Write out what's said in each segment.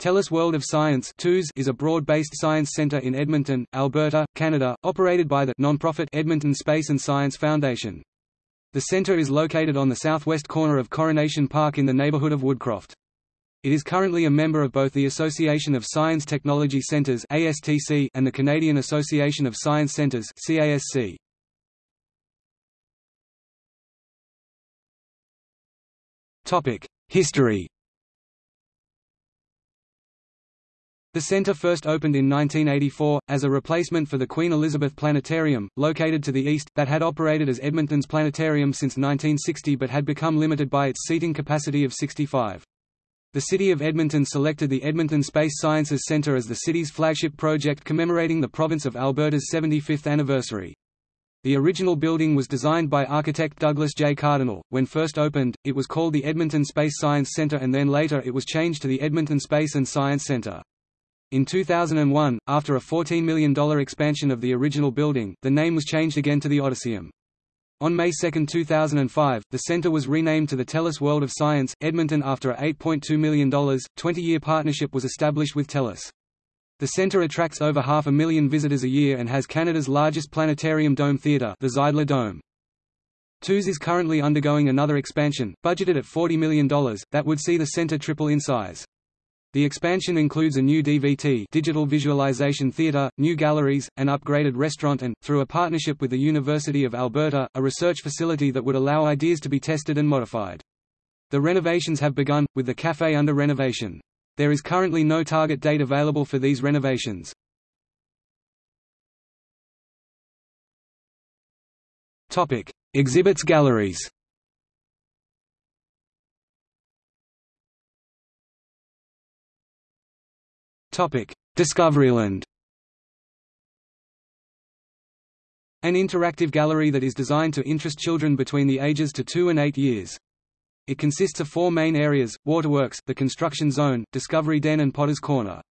TELUS World of Science is a broad-based science center in Edmonton, Alberta, Canada, operated by the non-profit Edmonton Space and Science Foundation. The center is located on the southwest corner of Coronation Park in the neighborhood of Woodcroft. It is currently a member of both the Association of Science Technology Centers and the Canadian Association of Science Centers History The centre first opened in 1984, as a replacement for the Queen Elizabeth Planetarium, located to the east, that had operated as Edmonton's planetarium since 1960 but had become limited by its seating capacity of 65. The City of Edmonton selected the Edmonton Space Sciences Centre as the city's flagship project commemorating the province of Alberta's 75th anniversary. The original building was designed by architect Douglas J. Cardinal. When first opened, it was called the Edmonton Space Science Centre and then later it was changed to the Edmonton Space and Science Centre. In 2001, after a $14 million expansion of the original building, the name was changed again to the Odysseum. On May 2, 2005, the center was renamed to the TELUS World of Science, Edmonton after a $8.2 million, 20-year partnership was established with TELUS. The center attracts over half a million visitors a year and has Canada's largest planetarium dome theatre the Zeidler Dome. TELUS is currently undergoing another expansion, budgeted at $40 million, that would see the center triple in size. The expansion includes a new DVT digital visualization theater, new galleries, an upgraded restaurant and, through a partnership with the University of Alberta, a research facility that would allow ideas to be tested and modified. The renovations have begun, with the café under renovation. There is currently no target date available for these renovations. Exhibits galleries Discoveryland An interactive gallery that is designed to interest children between the ages to 2 and 8 years. It consists of four main areas, Waterworks, the Construction Zone, Discovery Den and Potter's Corner.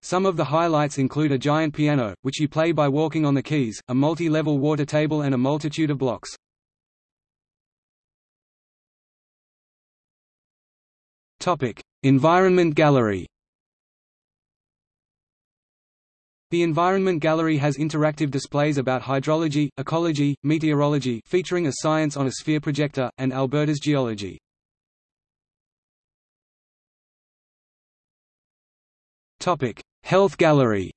Some of the highlights include a giant piano, which you play by walking on the keys, a multi-level water table and a multitude of blocks. Environment Gallery The Environment Gallery has interactive displays about hydrology, ecology, meteorology featuring a Science on a Sphere projector, and Alberta's geology. Health Gallery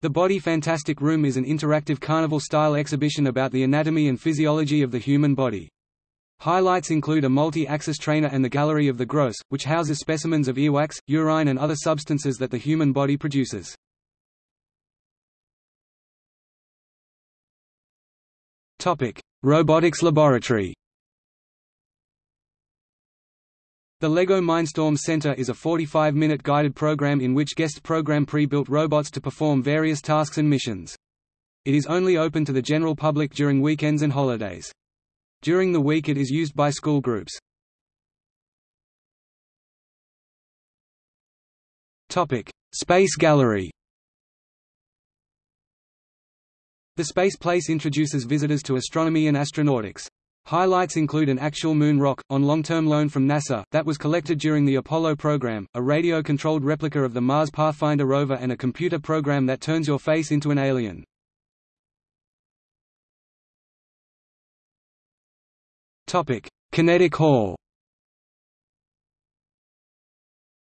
The Body Fantastic Room is an interactive carnival-style exhibition about the anatomy and physiology of the human body. Highlights include a multi-axis trainer and the Gallery of the Gross, which houses specimens of earwax, urine and other substances that the human body produces. Robotics Laboratory The LEGO Mindstorm Center is a 45-minute guided program in which guests program pre-built robots to perform various tasks and missions. It is only open to the general public during weekends and holidays. During the week it is used by school groups. Space Gallery The Space Place introduces visitors to astronomy and astronautics. Highlights include an actual moon rock, on long-term loan from NASA, that was collected during the Apollo program, a radio-controlled replica of the Mars Pathfinder rover and a computer program that turns your face into an alien. Kinetic Hall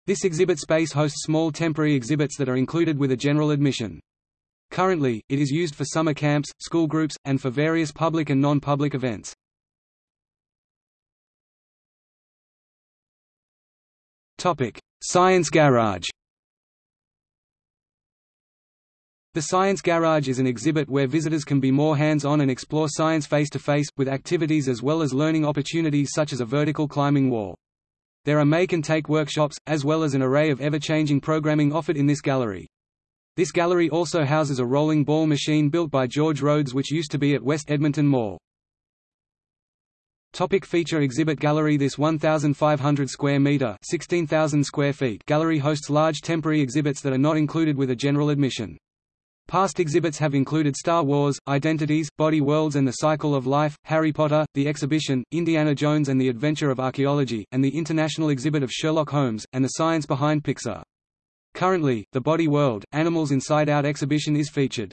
This exhibit space hosts small temporary exhibits that are included with a general admission. Currently, it is used for summer camps, school groups, and for various public and non-public events. Science Garage The Science Garage is an exhibit where visitors can be more hands-on and explore science face-to-face, -face, with activities as well as learning opportunities such as a vertical climbing wall. There are make-and-take workshops, as well as an array of ever-changing programming offered in this gallery. This gallery also houses a rolling ball machine built by George Rhodes which used to be at West Edmonton Mall. Topic feature exhibit gallery This 1,500 square meter 16,000 square feet gallery hosts large temporary exhibits that are not included with a general admission. Past exhibits have included Star Wars, Identities, Body Worlds and the Cycle of Life, Harry Potter, The Exhibition, Indiana Jones and the Adventure of Archaeology, and the International Exhibit of Sherlock Holmes, and the Science Behind Pixar. Currently, the Body World, Animals Inside Out exhibition is featured.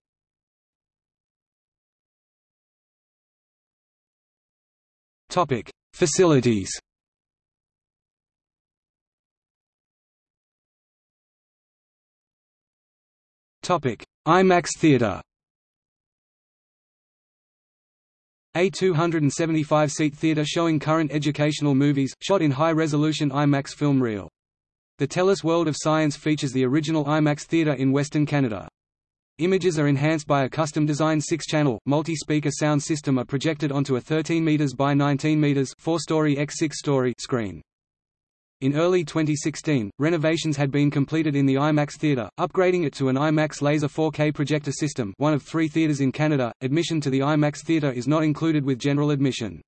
Facilities IMAX Theatre A 275-seat theatre showing current educational movies, shot in high-resolution IMAX film reel. The TELUS World of Science features the original IMAX theatre in Western Canada. Images are enhanced by a custom-designed six-channel, multi-speaker sound system are projected onto a 13 meters by 19 meters 4-story x 6-story screen. In early 2016, renovations had been completed in the IMAX theatre, upgrading it to an IMAX Laser 4K projector system one of three theatres in Canada. Admission to the IMAX theatre is not included with general admission.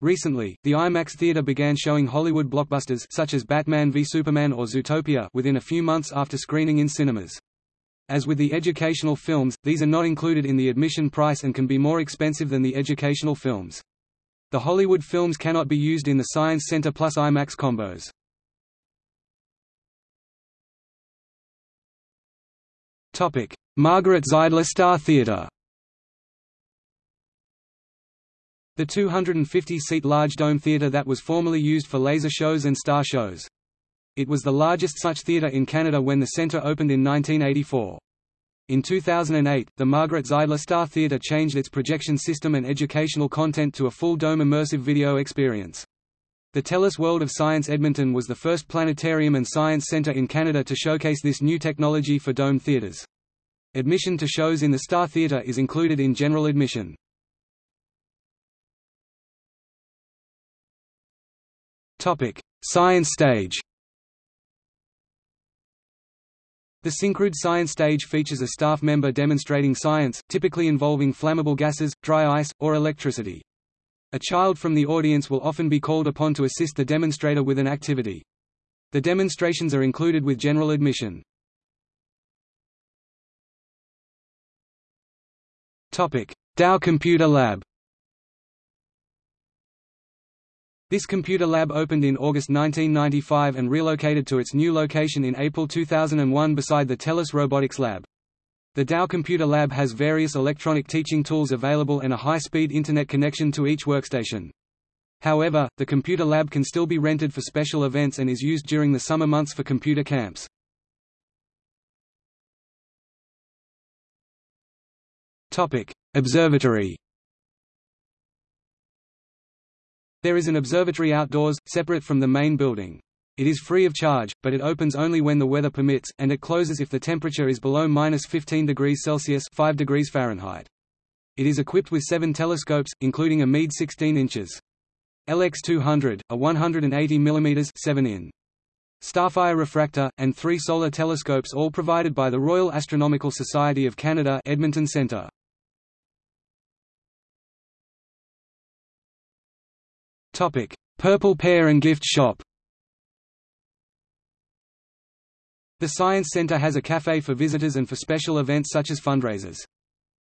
Recently, the IMAX theatre began showing Hollywood blockbusters such as Batman v Superman or Zootopia within a few months after screening in cinemas. As with the educational films, these are not included in the admission price and can be more expensive than the educational films. The Hollywood films cannot be used in the Science Center plus IMAX combos. Topic: Margaret Zeidler Star Theatre. The 250-seat large dome theatre that was formerly used for laser shows and star shows. It was the largest such theatre in Canada when the centre opened in 1984. In 2008, the Margaret Zeidler Star Theatre changed its projection system and educational content to a full dome immersive video experience. The TELUS World of Science Edmonton was the first planetarium and science centre in Canada to showcase this new technology for dome theatres. Admission to shows in the Star Theatre is included in general admission. Science stage The Syncrude Science Stage features a staff member demonstrating science, typically involving flammable gases, dry ice, or electricity. A child from the audience will often be called upon to assist the demonstrator with an activity. The demonstrations are included with general admission. Dow Computer Lab This computer lab opened in August 1995 and relocated to its new location in April 2001 beside the TELUS Robotics Lab. The Dow Computer Lab has various electronic teaching tools available and a high-speed Internet connection to each workstation. However, the computer lab can still be rented for special events and is used during the summer months for computer camps. Topic: Observatory There is an observatory outdoors, separate from the main building. It is free of charge, but it opens only when the weather permits, and it closes if the temperature is below minus 15 degrees Celsius 5 degrees Fahrenheit. It is equipped with seven telescopes, including a Meade 16 inches. LX200, a 180 mm 7 in. Starfire refractor, and three solar telescopes all provided by the Royal Astronomical Society of Canada Edmonton Centre. Purple Pear and Gift Shop The Science Center has a cafe for visitors and for special events such as fundraisers.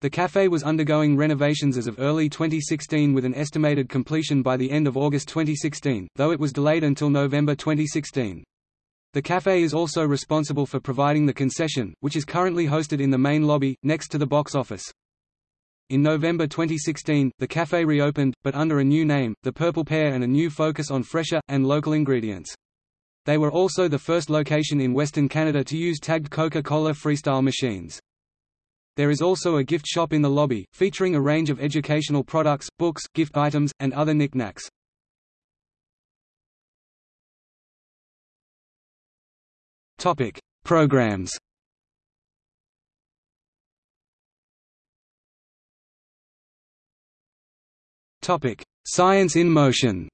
The cafe was undergoing renovations as of early 2016 with an estimated completion by the end of August 2016, though it was delayed until November 2016. The cafe is also responsible for providing the concession, which is currently hosted in the main lobby, next to the box office. In November 2016, the cafe reopened, but under a new name, the Purple Pear and a new focus on fresher, and local ingredients. They were also the first location in Western Canada to use tagged Coca-Cola Freestyle machines. There is also a gift shop in the lobby, featuring a range of educational products, books, gift items, and other knickknacks. Topic: Programs. Topic: Science in Motion.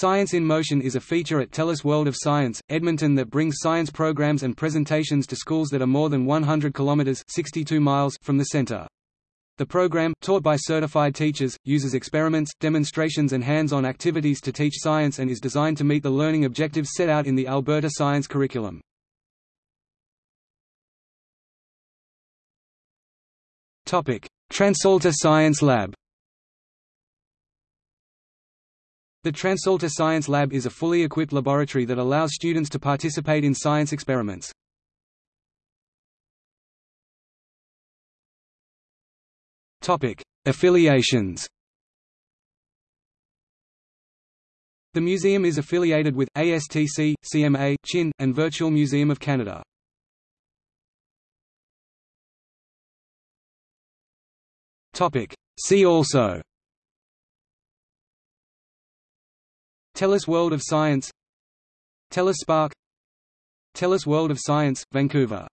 Science in Motion is a feature at TELUS World of Science, Edmonton that brings science programs and presentations to schools that are more than 100 kilometers 62 miles from the center. The program, taught by certified teachers, uses experiments, demonstrations and hands-on activities to teach science and is designed to meet the learning objectives set out in the Alberta Science Curriculum. Topic: Transalta Science Lab. The TransAlta Science Lab is a fully equipped laboratory that allows students to participate in science experiments. Affiliations The museum is affiliated with, ASTC, CMA, CHIN, and Virtual Museum of Canada. See also TELUS World of Science. TELUS Spark. TELUS World of Science, Vancouver